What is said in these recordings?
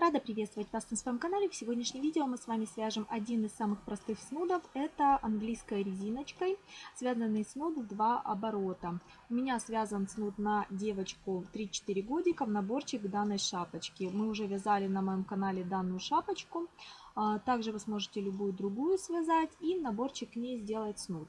Рада приветствовать вас на своем канале. В сегодняшнем видео мы с вами свяжем один из самых простых снудов. Это английской резиночкой, связанный снуд в два оборота. У меня связан снуд на девочку 3-4 годика в наборчик данной шапочки. Мы уже вязали на моем канале данную шапочку. А, также вы сможете любую другую связать и наборчик к ней сделать снуд.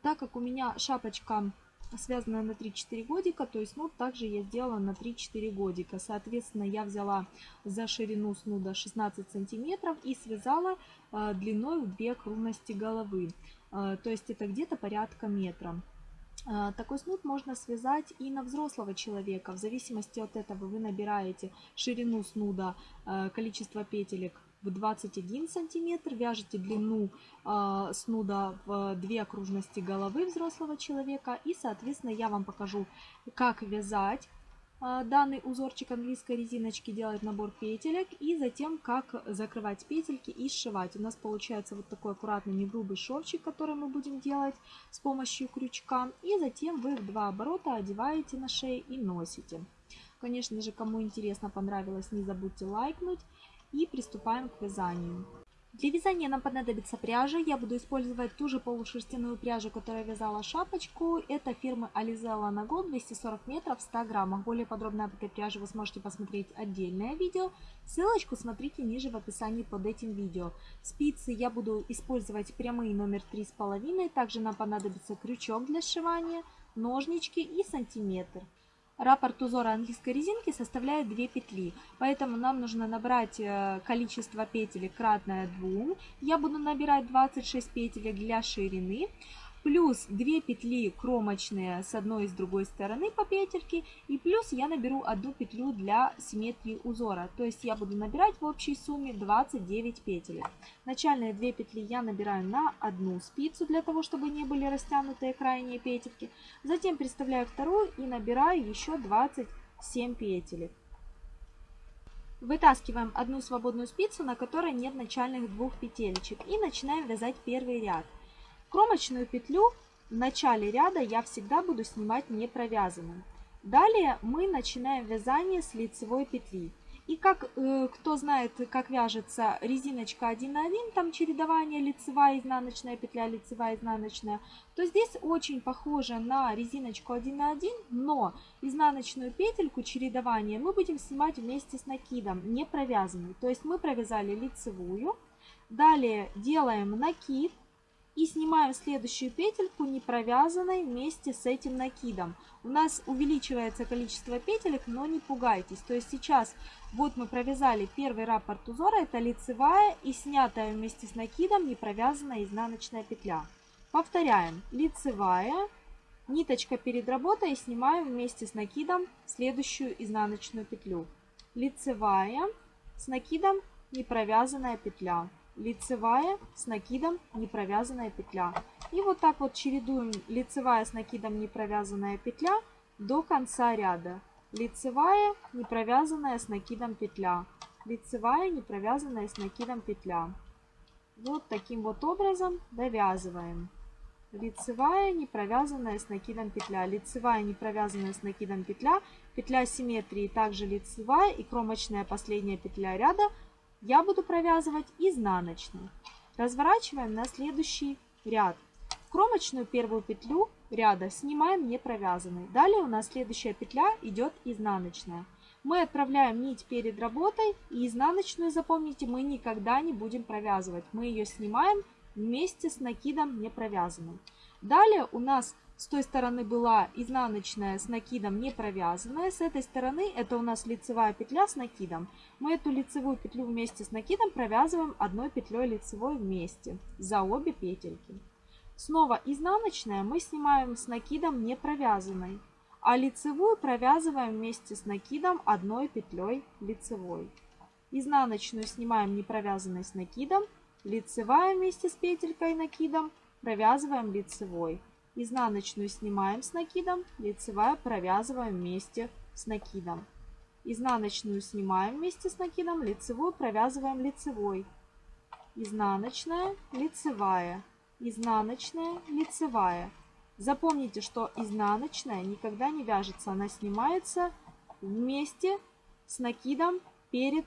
Так как у меня шапочка связанная на 3-4 годика, то есть снуд также я сделала на 3-4 годика. Соответственно, я взяла за ширину снуда 16 сантиметров и связала э, длиной в 2 окружности головы. Э, то есть это где-то порядка метра. Э, такой снуд можно связать и на взрослого человека. В зависимости от этого вы набираете ширину снуда, количество петелек в 21 сантиметр, вяжете длину э, снуда в две окружности головы взрослого человека и, соответственно, я вам покажу, как вязать э, данный узорчик английской резиночки, делать набор петелек и затем, как закрывать петельки и сшивать. У нас получается вот такой аккуратный негрубый шовчик, который мы будем делать с помощью крючка. И затем вы в два оборота одеваете на шею и носите. Конечно же, кому интересно, понравилось, не забудьте лайкнуть и приступаем к вязанию. Для вязания нам понадобится пряжа. Я буду использовать ту же полушерстяную пряжу, которая вязала шапочку. Это фирмы Alizella на год 240 метров 100 граммов. Более подробно об этой пряже вы сможете посмотреть отдельное видео. Ссылочку смотрите ниже в описании под этим видео. Спицы я буду использовать прямые номер 3,5. Также нам понадобится крючок для сшивания, ножнички и сантиметр. Раппорт узора английской резинки составляет 2 петли, поэтому нам нужно набрать э, количество петель кратное 2. Я буду набирать 26 петель для ширины плюс 2 петли кромочные с одной и с другой стороны по петельке, и плюс я наберу одну петлю для симметрии узора. То есть я буду набирать в общей сумме 29 петель. Начальные 2 петли я набираю на одну спицу, для того, чтобы не были растянутые крайние петельки. Затем приставляю вторую и набираю еще 27 петель. Вытаскиваем одну свободную спицу, на которой нет начальных двух петелечек и начинаем вязать первый ряд. Кромочную петлю в начале ряда я всегда буду снимать не провязанным. Далее мы начинаем вязание с лицевой петли. И как э, кто знает, как вяжется резиночка 1 на 1, там чередование лицевая, изнаночная петля, лицевая, изнаночная, то здесь очень похоже на резиночку 1 на 1, но изнаночную петельку чередования мы будем снимать вместе с накидом, не провязанной. То есть мы провязали лицевую, далее делаем накид, и снимаем следующую петельку не провязанной вместе с этим накидом. У нас увеличивается количество петелек, но не пугайтесь. То есть сейчас вот мы провязали первый раппорт узора, это лицевая и снятая вместе с накидом не провязанная изнаночная петля. Повторяем. Лицевая, ниточка перед работой и снимаем вместе с накидом следующую изнаночную петлю. Лицевая, с накидом не провязанная петля лицевая с накидом не провязанная петля. И вот так вот чередуем лицевая с накидом не провязанная петля до конца ряда. Лицевая не провязанная с накидом петля. Лицевая не провязанная с накидом петля. Вот таким вот образом довязываем. Лицевая не провязанная с накидом петля. Лицевая не провязанная с накидом петля. Петля симметрии также лицевая и кромочная последняя петля ряда я буду провязывать изнаночной. Разворачиваем на следующий ряд. Кромочную первую петлю ряда снимаем не провязанной. Далее у нас следующая петля идет изнаночная. Мы отправляем нить перед работой и изнаночную, запомните, мы никогда не будем провязывать. Мы ее снимаем вместе с накидом не провязанным. Далее у нас с той стороны была изнаночная с накидом не провязанная. С этой стороны это у нас лицевая петля с накидом. Мы эту лицевую петлю вместе с накидом провязываем одной петлей лицевой вместе за обе петельки. Снова изнаночная мы снимаем с накидом не провязанной, а лицевую провязываем вместе с накидом одной петлей лицевой. Изнаночную снимаем не провязанной с накидом, лицевая вместе с петелькой накидом провязываем лицевой. Изнаночную снимаем с накидом, лицевая провязываем вместе с накидом. Изнаночную снимаем вместе с накидом, лицевую провязываем лицевой. Изнаночная, лицевая, изнаночная, лицевая. Запомните, что изнаночная никогда не вяжется, она снимается вместе с накидом перед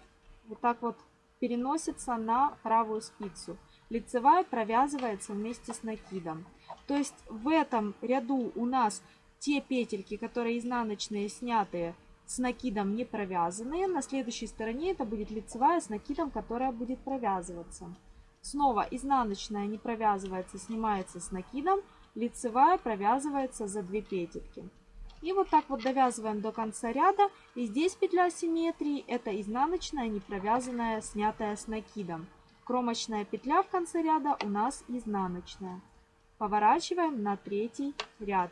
вот так вот переносится на правую спицу. Лицевая провязывается вместе с накидом. То есть в этом ряду у нас те петельки, которые изнаночные снятые с накидом не провязанные. На следующей стороне это будет лицевая с накидом, которая будет провязываться. Снова изнаночная не провязывается, снимается с накидом. Лицевая провязывается за 2 петельки. И вот так вот довязываем до конца ряда. И здесь петля симметрии. Это изнаночная, не провязанная, снятая с накидом. Кромочная петля в конце ряда у нас изнаночная. Поворачиваем на третий ряд.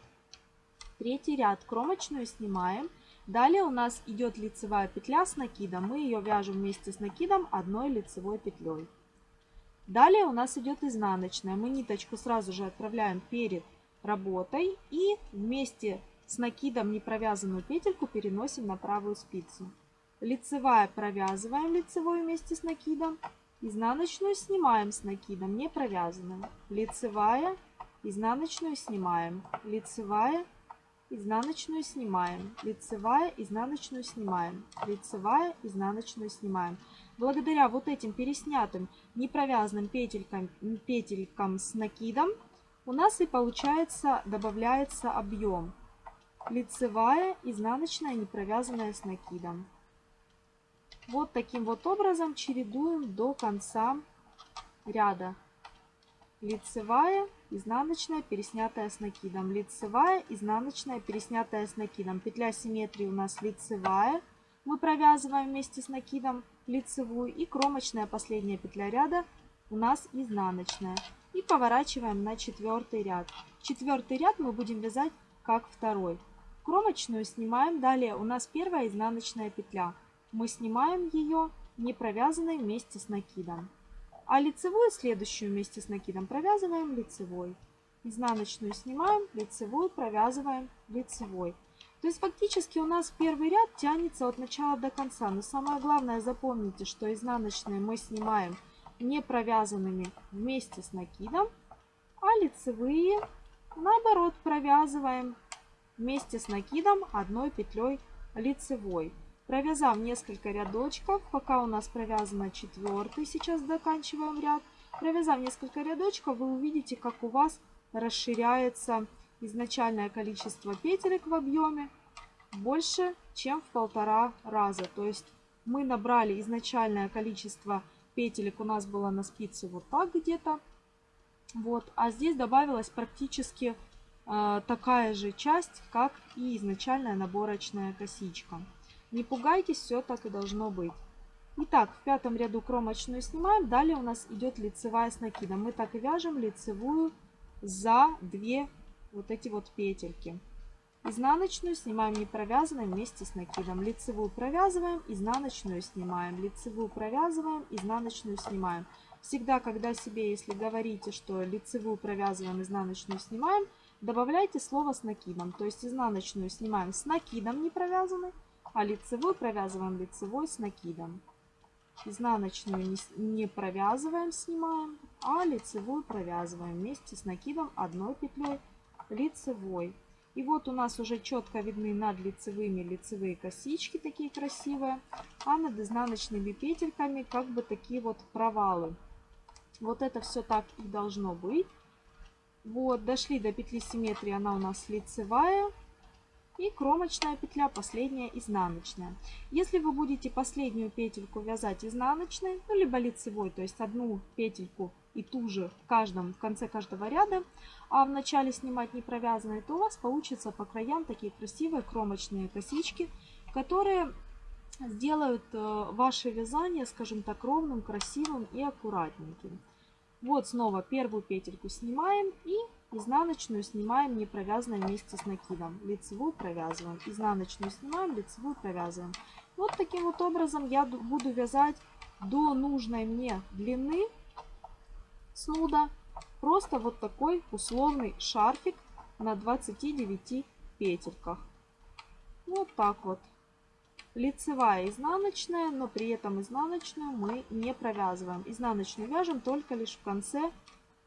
Третий ряд кромочную снимаем. Далее у нас идет лицевая петля с накидом. Мы ее вяжем вместе с накидом одной лицевой петлей. Далее у нас идет изнаночная. Мы ниточку сразу же отправляем перед работой и вместе с накидом не провязанную петельку переносим на правую спицу. Лицевая провязываем лицевой вместе с накидом. Изнаночную снимаем с накидом, не провязанную. Лицевая, изнаночную снимаем. Лицевая, изнаночную снимаем. Лицевая, изнаночную снимаем. Лицевая, изнаночную снимаем. Благодаря вот этим переснятым непровязанным петелькам, петелькам с накидом у нас и получается, добавляется объем лицевая, изнаночная, не провязанная с накидом. Вот таким вот образом чередуем до конца ряда. Лицевая, изнаночная, переснятая с накидом. Лицевая, изнаночная, переснятая с накидом. Петля симметрии у нас лицевая. Мы провязываем вместе с накидом лицевую. И кромочная последняя петля ряда у нас изнаночная. И поворачиваем на четвертый ряд. Четвертый ряд мы будем вязать как второй. Кромочную снимаем. Далее у нас первая изнаночная петля. Мы снимаем ее не провязанной вместе с накидом. А лицевую следующую вместе с накидом провязываем лицевой. Изнаночную снимаем, лицевую провязываем лицевой. То есть фактически у нас первый ряд тянется от начала до конца. Но самое главное запомните, что изнаночные мы снимаем не провязанными вместе с накидом, а лицевые наоборот провязываем вместе с накидом одной петлей лицевой. Провязав несколько рядочков, пока у нас провязано четвертый, сейчас заканчиваем ряд. Провязав несколько рядочков, вы увидите, как у вас расширяется изначальное количество петелек в объеме больше, чем в полтора раза. То есть мы набрали изначальное количество петелек, у нас было на спице вот так где-то. Вот, а здесь добавилось практически а, такая же часть, как и изначальная наборочная косичка. Не пугайтесь, все так и должно быть. Итак, в пятом ряду кромочную снимаем. Далее у нас идет лицевая с накидом. Мы так и вяжем лицевую за две вот эти вот петельки. Изнаночную снимаем не провязанной вместе с накидом. Лицевую провязываем, изнаночную снимаем. Лицевую провязываем, изнаночную снимаем. Всегда, когда себе, если говорите, что лицевую провязываем, изнаночную снимаем, Добавляйте слово с накидом, то есть изнаночную снимаем с накидом не провязанной, а лицевую провязываем лицевой с накидом. Изнаночную не, не провязываем, снимаем, а лицевую провязываем вместе с накидом одной петлей лицевой. И вот у нас уже четко видны над лицевыми лицевые косички, такие красивые, а над изнаночными петельками как бы такие вот провалы. Вот это все так и должно быть. Вот, дошли до петли симметрии, она у нас лицевая. И кромочная петля, последняя изнаночная. Если вы будете последнюю петельку вязать изнаночной, ну, либо лицевой, то есть одну петельку и ту же в каждом, в конце каждого ряда, а в начале снимать не провязанной, то у вас получится по краям такие красивые кромочные косички, которые сделают э, ваше вязание, скажем так, ровным, красивым и аккуратненьким. Вот снова первую петельку снимаем и изнаночную снимаем не провязанной вместе с накидом. Лицевую провязываем, изнаночную снимаем, лицевую провязываем. Вот таким вот образом я буду вязать до нужной мне длины снуда. Просто вот такой условный шарфик на 29 петельках. Вот так вот лицевая изнаночная, но при этом изнаночную мы не провязываем. Изнаночную вяжем только лишь в конце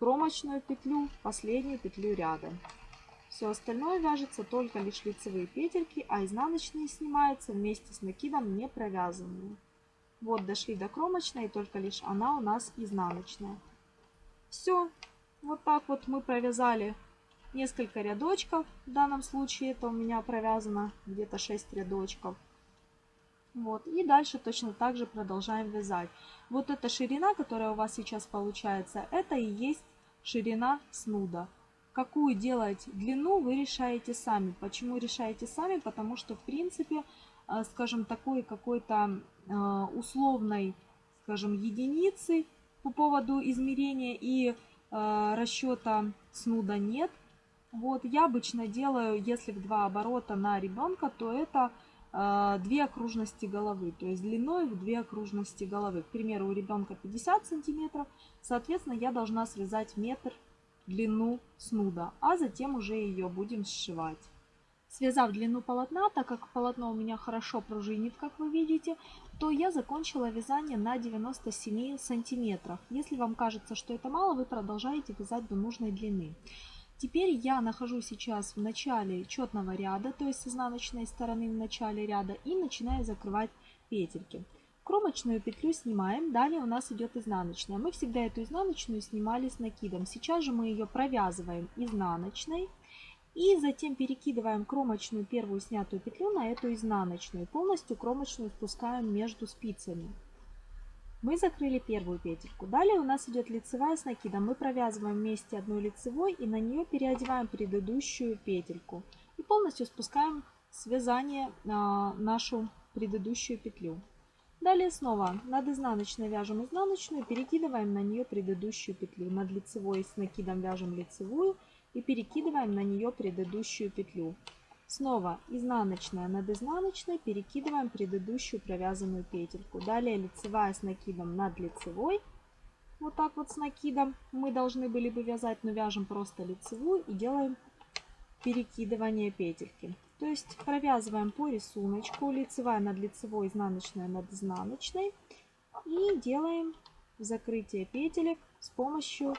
кромочную петлю, последнюю петлю ряда. Все остальное вяжется только лишь лицевые петельки, а изнаночные снимаются вместе с накидом не провязанными. Вот дошли до кромочной, только лишь она у нас изнаночная. Все, вот так вот мы провязали несколько рядочков. В данном случае это у меня провязано где-то 6 рядочков. Вот. И дальше точно так же продолжаем вязать. Вот эта ширина, которая у вас сейчас получается, это и есть ширина снуда. Какую делать длину, вы решаете сами. Почему решаете сами? Потому что, в принципе, э, скажем, такой какой-то э, условной, скажем, единицы по поводу измерения и э, расчета снуда нет. Вот, я обычно делаю, если в два оборота на ребенка, то это две окружности головы, то есть длиной в две окружности головы. К примеру, у ребенка 50 сантиметров, соответственно, я должна связать метр длину снуда, а затем уже ее будем сшивать. Связав длину полотна, так как полотно у меня хорошо пружинит, как вы видите, то я закончила вязание на 97 сантиметров. Если вам кажется, что это мало, вы продолжаете вязать до нужной длины. Теперь я нахожусь сейчас в начале четного ряда, то есть с изнаночной стороны в начале ряда, и начинаю закрывать петельки. Кромочную петлю снимаем, далее у нас идет изнаночная. Мы всегда эту изнаночную снимали с накидом. Сейчас же мы ее провязываем изнаночной и затем перекидываем кромочную первую снятую петлю на эту изнаночную. Полностью кромочную спускаем между спицами. Мы закрыли первую петельку. Далее у нас идет лицевая с накидом. Мы провязываем вместе одной лицевой и на нее переодеваем предыдущую петельку. И полностью спускаем с вязания нашу предыдущую петлю. Далее снова над изнаночной вяжем изнаночную, перекидываем на нее предыдущую петлю. Над лицевой с накидом вяжем лицевую и перекидываем на нее предыдущую петлю. Снова изнаночная над изнаночной перекидываем предыдущую провязанную петельку. Далее лицевая с накидом над лицевой. Вот так вот с накидом мы должны были бы вязать, но вяжем просто лицевую и делаем перекидывание петельки. То есть провязываем по рисунку лицевая над лицевой, изнаночная над изнаночной. И делаем закрытие петелек с помощью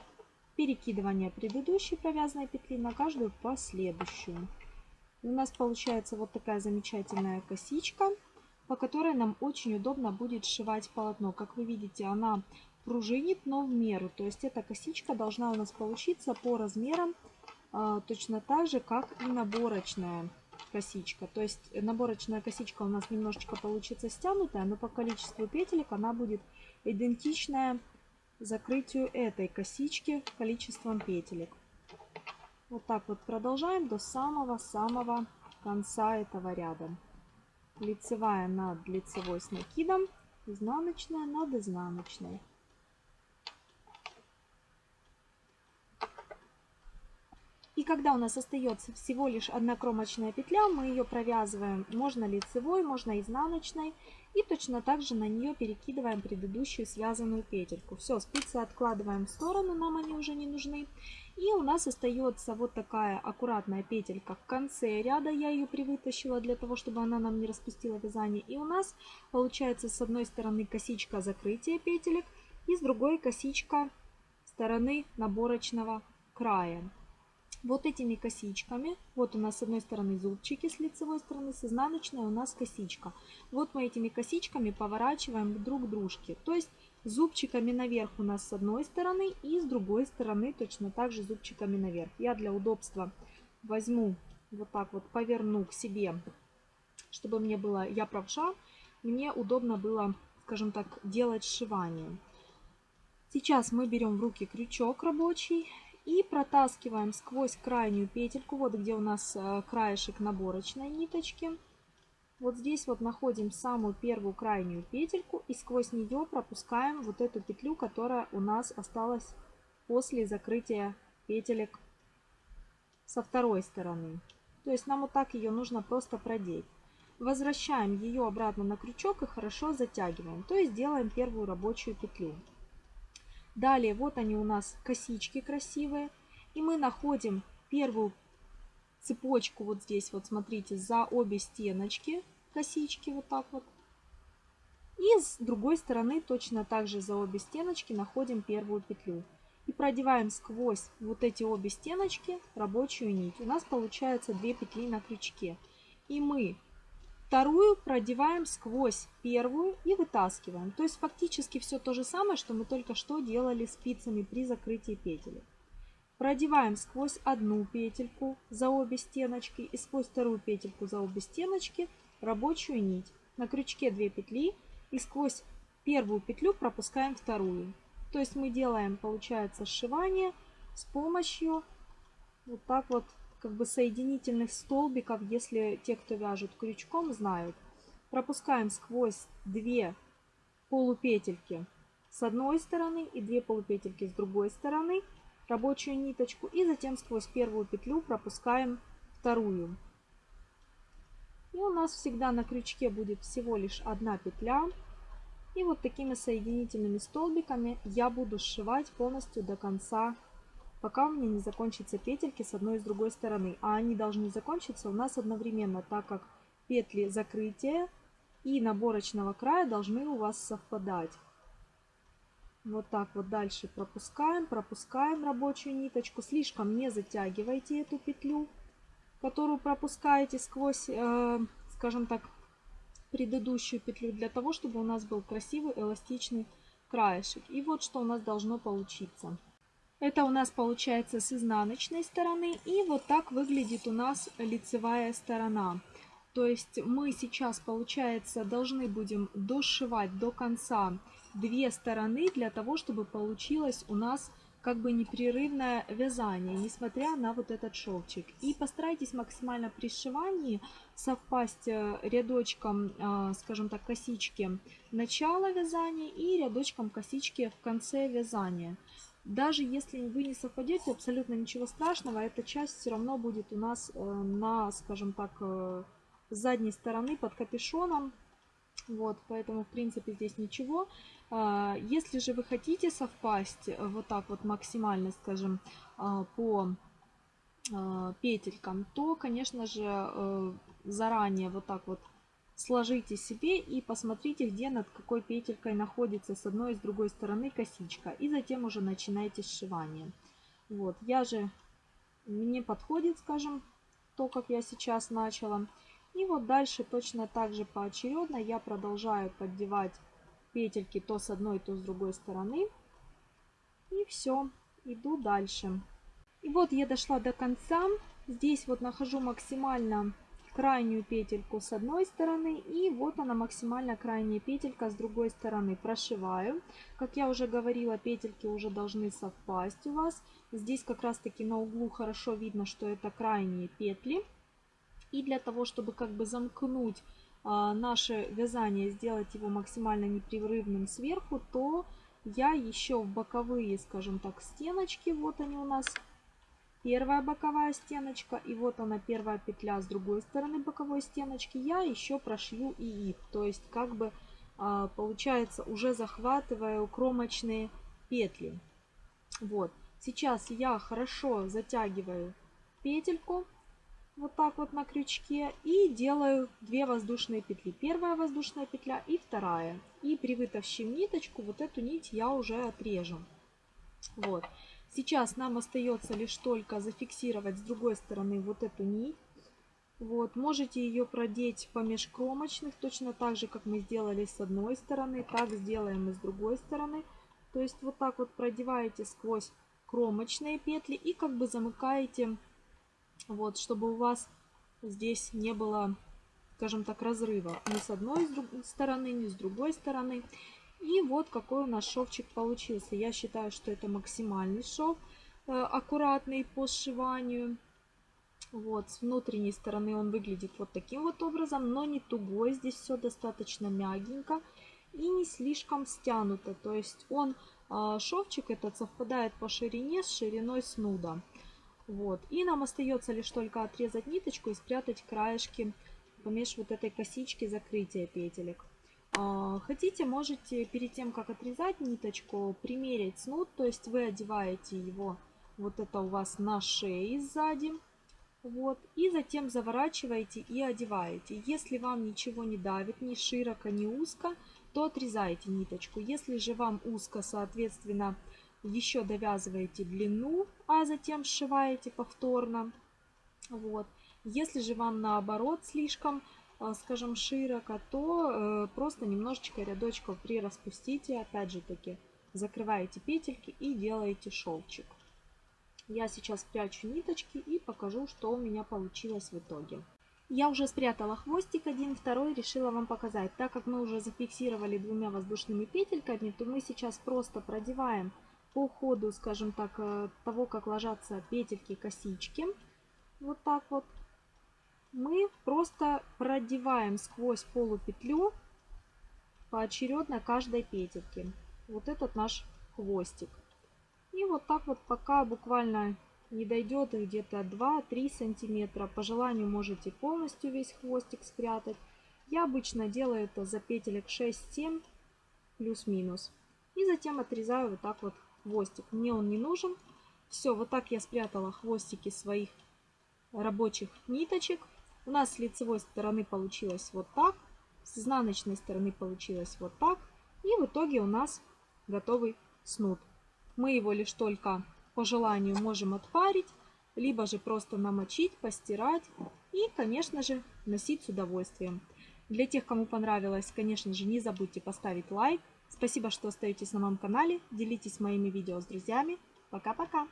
перекидывания предыдущей провязанной петли на каждую последующую у нас получается вот такая замечательная косичка, по которой нам очень удобно будет сшивать полотно. Как вы видите, она пружинит, но в меру. То есть эта косичка должна у нас получиться по размерам а, точно так же, как и наборочная косичка. То есть наборочная косичка у нас немножечко получится стянутая, но по количеству петелек она будет идентичная закрытию этой косички количеством петелек. Вот так вот продолжаем до самого-самого конца этого ряда. Лицевая над лицевой с накидом, изнаночная над изнаночной. И когда у нас остается всего лишь одна кромочная петля, мы ее провязываем можно лицевой, можно изнаночной. И точно так же на нее перекидываем предыдущую связанную петельку. Все, спицы откладываем в сторону, нам они уже не нужны. И у нас остается вот такая аккуратная петелька в конце ряда. Я ее привытащила для того, чтобы она нам не распустила вязание. И у нас получается с одной стороны косичка закрытия петелек и с другой косичка стороны наборочного края. Вот этими косичками, вот у нас с одной стороны зубчики с лицевой стороны, с изнаночной у нас косичка. Вот мы этими косичками поворачиваем друг к дружке. То есть зубчиками наверх у нас с одной стороны и с другой стороны точно так же зубчиками наверх. Я для удобства возьму вот так вот, поверну к себе, чтобы мне было, я правша, мне удобно было, скажем так, делать сшивание. Сейчас мы берем в руки крючок рабочий и протаскиваем сквозь крайнюю петельку, вот где у нас э, краешек наборочной ниточки, вот здесь вот находим самую первую крайнюю петельку и сквозь нее пропускаем вот эту петлю, которая у нас осталась после закрытия петелек со второй стороны. То есть нам вот так ее нужно просто продеть. Возвращаем ее обратно на крючок и хорошо затягиваем. То есть делаем первую рабочую петлю. Далее вот они у нас косички красивые. И мы находим первую цепочку вот здесь вот смотрите за обе стеночки косички вот так вот. И с другой стороны точно так же за обе стеночки находим первую петлю. И продеваем сквозь вот эти обе стеночки рабочую нить. У нас получается две петли на крючке. И мы Вторую продеваем сквозь первую и вытаскиваем. То есть фактически все то же самое, что мы только что делали спицами при закрытии петель. Продеваем сквозь одну петельку за обе стеночки и сквозь вторую петельку за обе стеночки рабочую нить. На крючке 2 петли и сквозь первую петлю пропускаем вторую. То есть мы делаем, получается, сшивание с помощью вот так вот как бы соединительных столбиков, если те, кто вяжет крючком, знают. Пропускаем сквозь две полупетельки с одной стороны и две полупетельки с другой стороны рабочую ниточку и затем сквозь первую петлю пропускаем вторую. И у нас всегда на крючке будет всего лишь одна петля. И вот такими соединительными столбиками я буду сшивать полностью до конца, пока у меня не закончатся петельки с одной и с другой стороны. А они должны закончиться у нас одновременно, так как петли закрытия и наборочного края должны у вас совпадать. Вот так вот дальше пропускаем, пропускаем рабочую ниточку. Слишком не затягивайте эту петлю, которую пропускаете сквозь, э, скажем так, предыдущую петлю, для того, чтобы у нас был красивый эластичный краешек. И вот что у нас должно получиться. Это у нас получается с изнаночной стороны. И вот так выглядит у нас лицевая сторона. То есть мы сейчас, получается, должны будем дошивать до конца две стороны для того, чтобы получилось у нас как бы непрерывное вязание, несмотря на вот этот шовчик. И постарайтесь максимально при сшивании совпасть э, рядочком, э, скажем так, косички начала вязания и рядочком косички в конце вязания. Даже если вы не совпадете, абсолютно ничего страшного, эта часть все равно будет у нас э, на, скажем так, задней стороны под капюшоном. Вот, поэтому, в принципе, здесь ничего. А, если же вы хотите совпасть э, вот так вот максимально, скажем, а, по а, петелькам, то, конечно же, э, заранее вот так вот сложите себе и посмотрите, где над какой петелькой находится с одной и с другой стороны косичка. И затем уже начинайте сшивание. Вот, я же, мне подходит, скажем, то, как я сейчас начала. И вот дальше точно так же поочередно я продолжаю поддевать петельки то с одной, то с другой стороны. И все, иду дальше. И вот я дошла до конца. Здесь вот нахожу максимально крайнюю петельку с одной стороны и вот она максимально крайняя петелька с другой стороны прошиваю как я уже говорила петельки уже должны совпасть у вас здесь как раз таки на углу хорошо видно что это крайние петли и для того чтобы как бы замкнуть наше вязание, сделать его максимально непрерывным сверху, то я еще в боковые, скажем так, стеночки, вот они у нас, первая боковая стеночка, и вот она первая петля с другой стороны боковой стеночки, я еще прошью и их, то есть как бы а, получается уже захватываю кромочные петли. Вот, сейчас я хорошо затягиваю петельку, вот так вот на крючке и делаю 2 воздушные петли. Первая воздушная петля и вторая. И при вытащив ниточку, вот эту нить я уже отрежу. Вот. Сейчас нам остается лишь только зафиксировать с другой стороны вот эту нить. Вот, можете ее продеть по межкромочных, точно так же, как мы сделали с одной стороны, так сделаем и с другой стороны. То есть вот так вот продеваете сквозь кромочные петли и как бы замыкаете вот, чтобы у вас здесь не было, скажем так, разрыва ни с одной стороны, ни с другой стороны. И вот какой у нас шовчик получился. Я считаю, что это максимальный шов, э, аккуратный по сшиванию. Вот, с внутренней стороны он выглядит вот таким вот образом, но не тугой. Здесь все достаточно мягенько и не слишком стянуто. То есть он, э, шовчик этот совпадает по ширине с шириной снуда. Вот. И нам остается лишь только отрезать ниточку и спрятать краешки помеж вот этой косички закрытия петелек. А, хотите, можете перед тем, как отрезать ниточку, примерить снуд, то есть вы одеваете его, вот это у вас на шее сзади, вот, и затем заворачиваете и одеваете. Если вам ничего не давит, ни широко, ни узко, то отрезайте ниточку. Если же вам узко, соответственно, еще довязываете длину, а затем сшиваете повторно. Вот. Если же вам наоборот слишком э, скажем, широко, то э, просто немножечко рядочков прираспустите, опять же таки, закрываете петельки и делаете шовчик. Я сейчас прячу ниточки и покажу, что у меня получилось в итоге. Я уже спрятала хвостик один, второй решила вам показать. Так как мы уже зафиксировали двумя воздушными петельками, то мы сейчас просто продеваем по ходу, скажем так, э, того, как ложатся петельки косички. Вот так вот. Мы просто продеваем сквозь полупетлю поочередно каждой петельки. Вот этот наш хвостик. И вот так вот пока буквально не дойдет где-то 2-3 сантиметра. По желанию можете полностью весь хвостик спрятать. Я обычно делаю это за петелек 6-7 плюс-минус. И затем отрезаю вот так вот хвостик. Мне он не нужен. Все, вот так я спрятала хвостики своих рабочих ниточек. У нас с лицевой стороны получилось вот так. С изнаночной стороны получилось вот так. И в итоге у нас готовый снуд. Мы его лишь только по желанию можем отпарить, либо же просто намочить, постирать и, конечно же, носить с удовольствием. Для тех, кому понравилось, конечно же, не забудьте поставить лайк. Спасибо, что остаетесь на моем канале. Делитесь моими видео с друзьями. Пока-пока!